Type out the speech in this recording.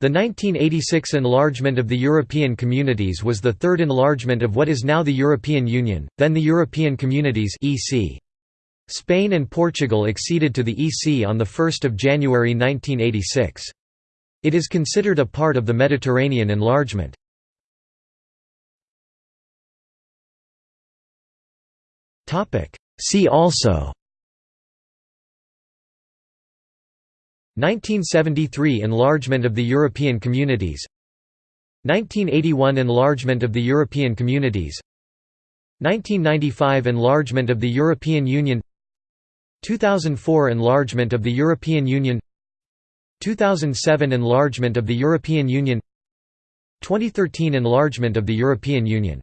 The 1986 enlargement of the European Communities was the third enlargement of what is now the European Union, then the European Communities EC. Spain and Portugal acceded to the EC on 1 January 1986. It is considered a part of the Mediterranean enlargement. See also 1973 Enlargement of the European Communities 1981 Enlargement of the European Communities 1995 Enlargement of the European Union 2004 Enlargement of the European Union 2007 Enlargement of the European Union 2013 Enlargement of the European Union